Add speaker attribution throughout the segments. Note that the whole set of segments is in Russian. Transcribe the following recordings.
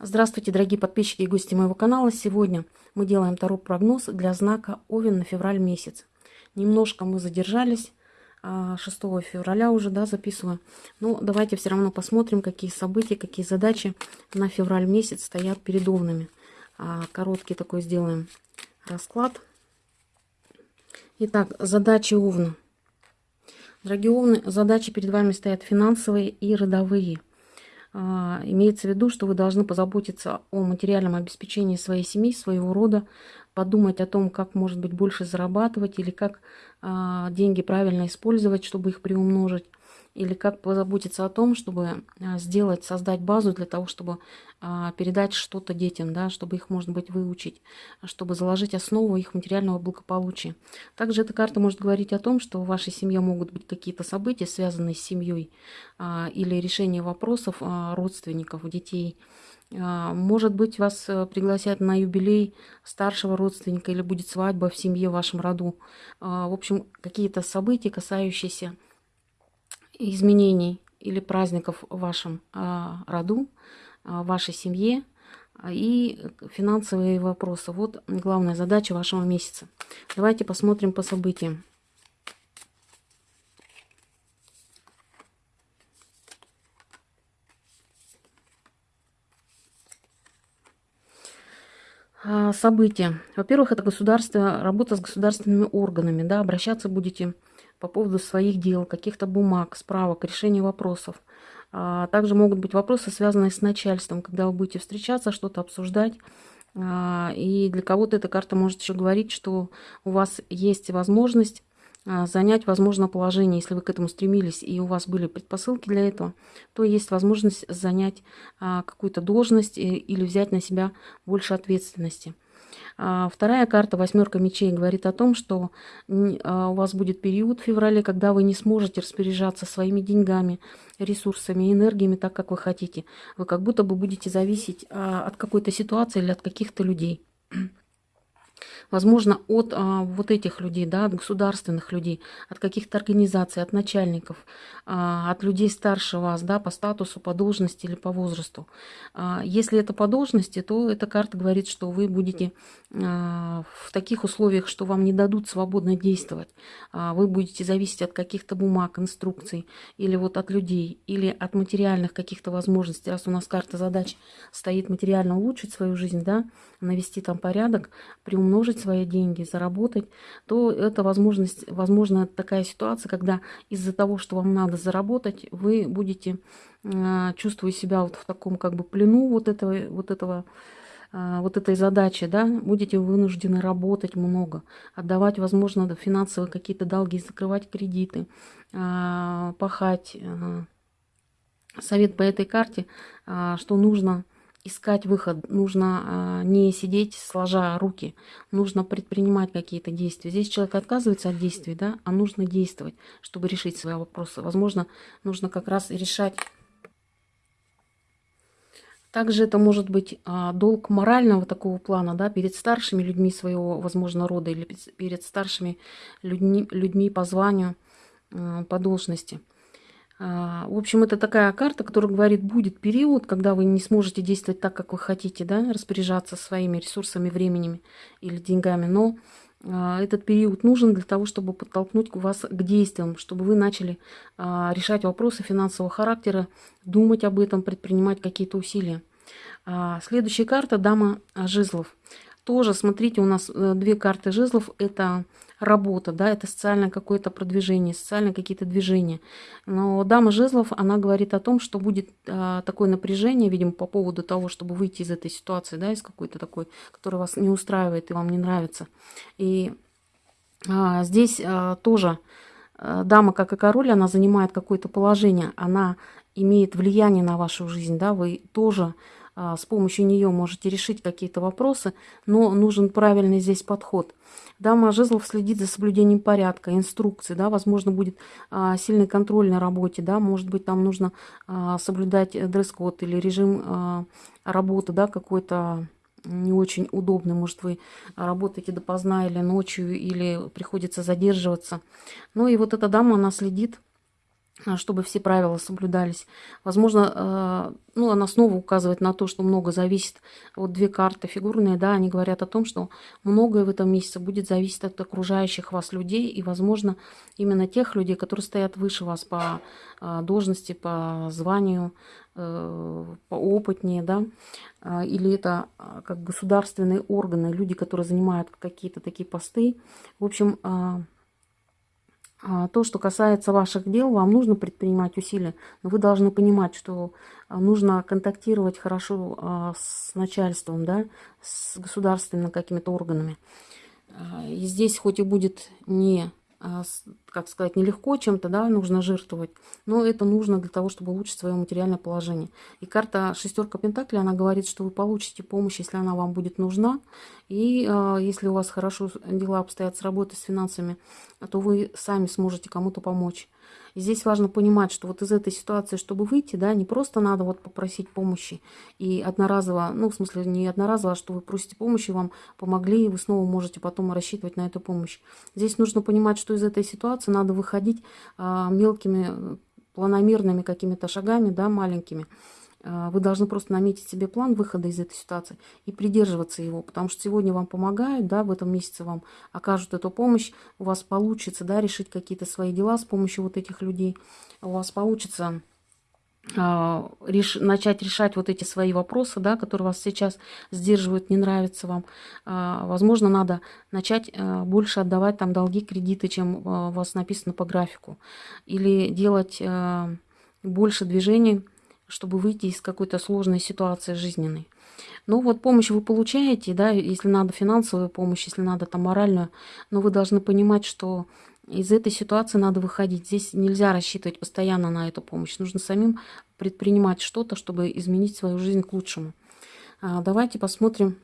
Speaker 1: Здравствуйте, дорогие подписчики и гости моего канала. Сегодня мы делаем второй прогноз для знака Овен на февраль месяц. Немножко мы задержались, 6 а, февраля уже, да, записываю. Но давайте все равно посмотрим, какие события, какие задачи на февраль месяц стоят перед Овнами. А, короткий такой сделаем расклад. Итак, задачи Овна. Дорогие Овны, задачи перед вами стоят финансовые и родовые – имеется в виду, что вы должны позаботиться о материальном обеспечении своей семьи, своего рода, подумать о том, как, может быть, больше зарабатывать или как а, деньги правильно использовать, чтобы их приумножить или как позаботиться о том, чтобы а, сделать, создать базу для того, чтобы а, передать что-то детям, да, чтобы их, может быть, выучить, чтобы заложить основу их материального благополучия. Также эта карта может говорить о том, что в вашей семье могут быть какие-то события, связанные с семьей, а, или решение вопросов родственников, детей. Может быть, вас э, пригласят на юбилей старшего родственника или будет свадьба в семье, в вашем роду. В общем, какие-то события, касающиеся изменений или праздников в вашем а, роду, а, в вашей семье а, и финансовые вопросы. Вот главная задача вашего месяца. Давайте посмотрим по событиям. События. Во-первых, это государство, работа с государственными органами. Да, обращаться будете по поводу своих дел, каких-то бумаг, справок, решения вопросов. А также могут быть вопросы, связанные с начальством, когда вы будете встречаться, что-то обсуждать. А, и для кого-то эта карта может еще говорить, что у вас есть возможность а, занять, возможно, положение, если вы к этому стремились, и у вас были предпосылки для этого, то есть возможность занять какую-то должность или взять на себя больше ответственности. А вторая карта, восьмерка мечей, говорит о том, что а, у вас будет период в феврале, когда вы не сможете распоряжаться своими деньгами, ресурсами, энергиями так, как вы хотите. Вы как будто бы будете зависеть а, от какой-то ситуации или от каких-то людей возможно, от а, вот этих людей, да, от государственных людей, от каких-то организаций, от начальников, а, от людей старше вас, да, по статусу, по должности или по возрасту. А, если это по должности, то эта карта говорит, что вы будете а, в таких условиях, что вам не дадут свободно действовать. А, вы будете зависеть от каких-то бумаг, инструкций, или вот от людей, или от материальных каких-то возможностей. Раз у нас карта задач стоит материально улучшить свою жизнь, да, навести там порядок, приумножить вложить свои деньги, заработать, то это возможность, возможно такая ситуация, когда из-за того, что вам надо заработать, вы будете э, чувствовать себя вот в таком как бы плену вот этого, вот этого э, вот этой задачи, да, будете вынуждены работать много, отдавать, возможно, финансовые какие-то долги, закрывать кредиты, э, пахать. Совет по этой карте, что нужно искать выход, нужно а, не сидеть сложа руки, нужно предпринимать какие-то действия. Здесь человек отказывается от действий, да, а нужно действовать, чтобы решить свои вопросы. Возможно, нужно как раз решать также это может быть а, долг морального такого плана, да, перед старшими людьми своего, возможно, рода или перед старшими людьми, людьми по званию, а, по должности. А, в общем, это такая карта, которая говорит, будет период, когда вы не сможете действовать так, как вы хотите, да, распоряжаться своими ресурсами, временем или деньгами, но а, этот период нужен для того, чтобы подтолкнуть вас к действиям, чтобы вы начали а, решать вопросы финансового характера, думать об этом, предпринимать какие-то усилия. Следующая карта – дама жезлов. Тоже, смотрите, у нас э, две карты жезлов. Это работа, да, это социальное какое-то продвижение, социальные какие-то движения. Но дама жезлов, она говорит о том, что будет а, такое напряжение, видимо, по поводу того, чтобы выйти из этой ситуации, да, из какой-то такой, которая вас не устраивает и вам не нравится. И а, здесь а, тоже а, дама, как и король, она занимает какое-то положение, она имеет влияние на вашу жизнь, да, вы тоже с помощью нее можете решить какие-то вопросы, но нужен правильный здесь подход. Дама жезлов следит за соблюдением порядка, инструкций, да, возможно, будет а, сильный контроль на работе, да, может быть, там нужно а, соблюдать дресс-код или режим а, работы, да, какой-то не очень удобный, может, вы работаете допоздна или ночью, или приходится задерживаться. Ну и вот эта дама, она следит а, чтобы все правила соблюдались. Возможно, а, ну, она снова указывает на то, что много зависит. Вот две карты фигурные, да, они говорят о том, что многое в этом месяце будет зависеть от окружающих вас людей и, возможно, именно тех людей, которые стоят выше вас по а, должности, по званию, э, поопытнее, да, или это как государственные органы, люди, которые занимают какие-то такие посты. В общем, а, то, что касается ваших дел, вам нужно предпринимать усилия, но вы должны понимать, что а, нужно контактировать хорошо а, с начальством, да, с государственными какими-то органами. И здесь хоть и будет не а, как сказать, нелегко чем-то, да, нужно жертвовать, но это нужно для того, чтобы улучшить свое материальное положение. И карта шестерка Пентаклей, она говорит, что вы получите помощь, если она вам будет нужна, и э, если у вас хорошо дела обстоят с работой, с финансами, то вы сами сможете кому-то помочь. Здесь важно понимать, что вот из этой ситуации, чтобы выйти, да, не просто надо вот попросить помощи и одноразово, ну, в смысле, не одноразово, а что вы просите помощи, вам помогли, и вы снова можете потом рассчитывать на эту помощь. Здесь нужно понимать, что из этой ситуации надо выходить а, мелкими планомерными какими-то шагами, да, маленькими. А, вы должны просто наметить себе план выхода из этой ситуации и придерживаться его, потому что сегодня вам помогают, да, в этом месяце вам окажут эту помощь, у вас получится, да, решить какие-то свои дела с помощью вот этих людей, у вас получится а, начать решать вот эти свои вопросы, да, которые вас сейчас сдерживают, не нравятся вам. А, возможно, надо начать больше отдавать там долги, кредиты, чем у вас написано по графику. Или делать больше движений чтобы выйти из какой-то сложной ситуации жизненной. Ну вот помощь вы получаете, да, если надо финансовую помощь, если надо там моральную, но вы должны понимать, что из этой ситуации надо выходить. Здесь нельзя рассчитывать постоянно на эту помощь. Нужно самим предпринимать что-то, чтобы изменить свою жизнь к лучшему. А, давайте посмотрим.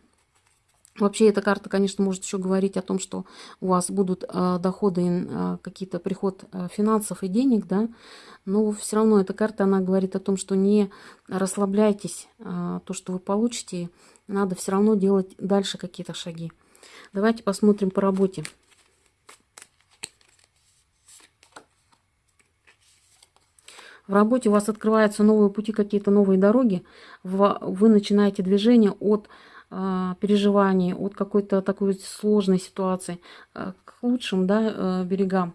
Speaker 1: Вообще эта карта, конечно, может еще говорить о том, что у вас будут э, доходы, э, какие-то приход э, финансов и денег, да, но все равно эта карта, она говорит о том, что не расслабляйтесь, а, то, что вы получите, надо все равно делать дальше какие-то шаги. Давайте посмотрим по работе. В работе у вас открываются новые пути, какие-то новые дороги. Вы начинаете движение от переживаний, от какой-то такой сложной ситуации а, к лучшим да, берегам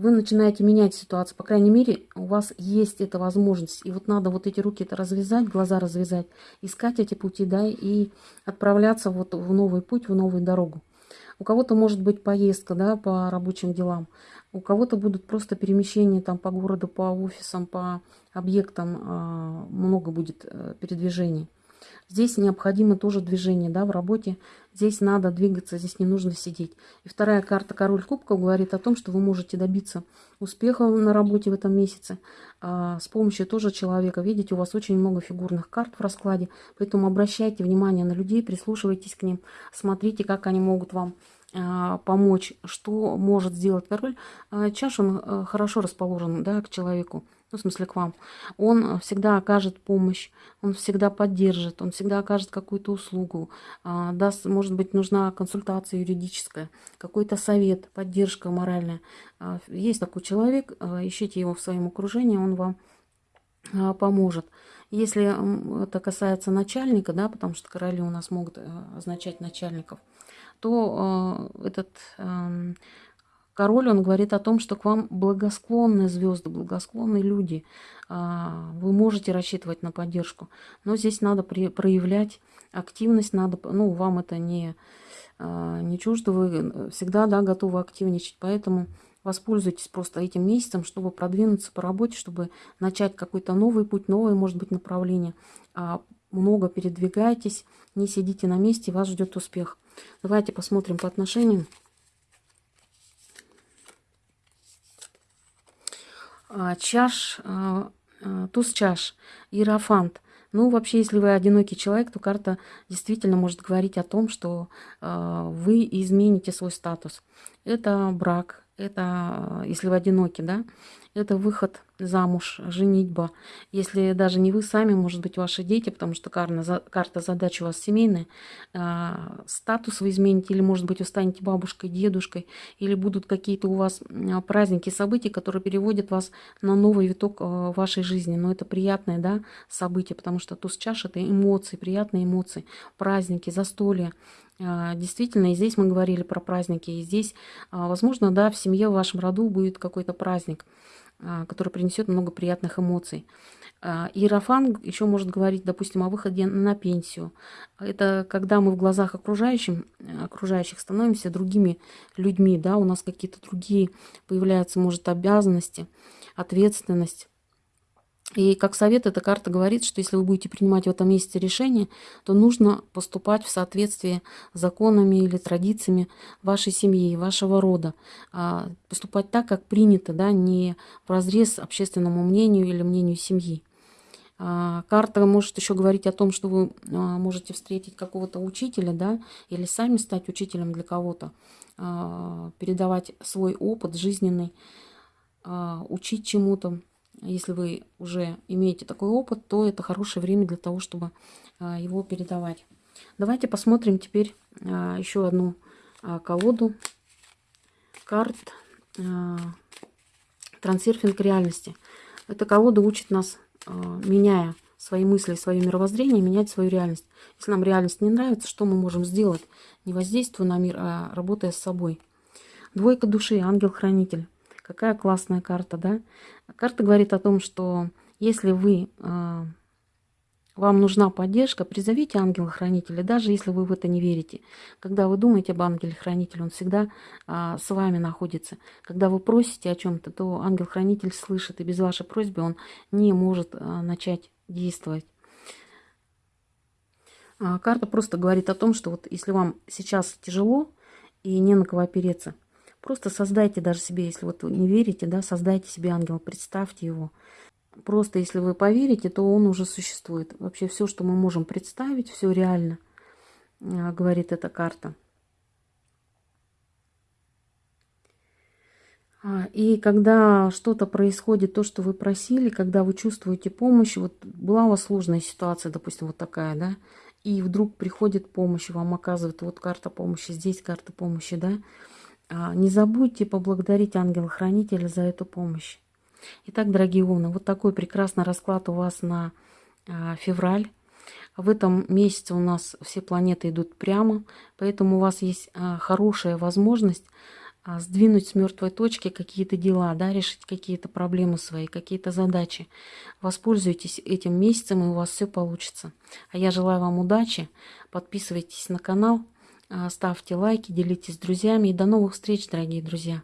Speaker 1: вы начинаете менять ситуацию. По крайней мере, у вас есть эта возможность. И вот надо вот эти руки это развязать, глаза развязать, искать эти пути, да, и отправляться вот в новый путь, в новую дорогу. У кого-то может быть поездка, да, по рабочим делам. У кого-то будут просто перемещения там по городу, по офисам, по объектам. А, много будет э, передвижений. Здесь необходимо тоже движение да, в работе. Здесь надо двигаться, здесь не нужно сидеть. И вторая карта «Король кубков» говорит о том, что вы можете добиться успеха на работе в этом месяце а, с помощью тоже человека. Видите, у вас очень много фигурных карт в раскладе, поэтому обращайте внимание на людей, прислушивайтесь к ним, смотрите, как они могут вам а, помочь, что может сделать король. А, чаш, он а, хорошо расположен да, к человеку ну, в смысле к вам, он всегда окажет помощь, он всегда поддержит, он всегда окажет какую-то услугу, а, даст, может быть, нужна консультация юридическая, какой-то совет, поддержка моральная. А, есть такой человек, а, ищите его в своем окружении, он вам поможет. Если это касается начальника, да, потому что короли у нас могут означать начальников, то этот эм, Король, он говорит о том, что к вам благосклонные звезды, благосклонные люди. А, вы можете рассчитывать на поддержку. Но здесь надо проявлять активность, надо, ну, вам это не, а, не чуждо, вы всегда да, готовы активничать. Поэтому воспользуйтесь просто этим месяцем, чтобы продвинуться по работе, чтобы начать какой-то новый путь, новое, может быть, направление. А, много передвигайтесь, не сидите на месте, вас ждет успех. Давайте посмотрим по отношениям. Чаш, а, а, туз чаш, иерофант. Ну, вообще, если вы одинокий человек, то карта действительно может говорить о том, что вы измените свой статус. Это брак, это, если вы одиноки, да, это выход замуж, женитьба. Если даже не вы сами, может быть, ваши дети, потому что карта, карта задач у вас семейная, а, статус вы измените, или, может быть, вы станете бабушкой, дедушкой, или будут какие-то у вас а, праздники, события, которые переводят вас на новый виток а, вашей жизни. Но это приятное да, событие, потому что туз чаш – это эмоции, приятные эмоции, праздники, застолья. Действительно, и здесь мы говорили про праздники, и здесь, возможно, да, в семье, в вашем роду будет какой-то праздник – а, который принесет много приятных эмоций. А, Иерофан еще может говорить, допустим, о выходе на пенсию. Это когда мы в глазах окружающим, окружающих становимся другими людьми, да, у нас какие-то другие появляются, может, обязанности, ответственность. И как совет эта карта говорит, что если вы будете принимать в этом месяце решение, то нужно поступать в соответствии с законами или традициями вашей семьи, вашего рода. А поступать так, как принято, да, не в разрез общественному мнению или мнению семьи. А карта может еще говорить о том, что вы а, можете встретить какого-то учителя, да, или сами стать учителем для кого-то, передавать свой опыт жизненный, учить чему-то если вы уже имеете такой опыт, то это хорошее время для того, чтобы а, его передавать. Давайте посмотрим теперь а, еще одну а, колоду карт трансерфинг реальности. Эта колода учит нас, меняя свои мысли, свое мировоззрение, менять свою реальность. Если нам реальность не нравится, что мы можем сделать? Не воздействуя на мир, а работая с собой. Двойка души, ангел-хранитель. Какая классная карта, да? Карта говорит о том, что если вы, э, вам нужна поддержка, призовите ангела-хранителя, даже если вы в это не верите. Когда вы думаете об ангеле-хранителе, он всегда э, с вами находится. Когда вы просите о чем-то, то ангел-хранитель слышит, и без вашей просьбы он не может э, начать действовать. А карта просто говорит о том, что вот если вам сейчас тяжело и не на кого опереться, Просто создайте даже себе, если вот не верите, да, создайте себе ангела, представьте его. Просто если вы поверите, то он уже существует. Вообще все, что мы можем представить, все реально, а, говорит эта карта. А, и когда что-то происходит, то, что вы просили, когда вы чувствуете помощь, вот была у вас сложная ситуация, допустим, вот такая, да, и вдруг приходит помощь, вам оказывают вот карта помощи, здесь карта помощи, да, не забудьте поблагодарить ангела-хранителя за эту помощь. Итак, дорогие умны, вот такой прекрасный расклад у вас на а, февраль. В этом месяце у нас все планеты идут прямо, поэтому у вас есть а, хорошая возможность сдвинуть с мертвой точки какие-то дела, да, решить какие-то проблемы свои, какие-то задачи. Воспользуйтесь этим месяцем, и у вас все получится. А я желаю вам удачи. Подписывайтесь на канал. А, ставьте лайки, делитесь с друзьями. И до новых встреч, дорогие друзья!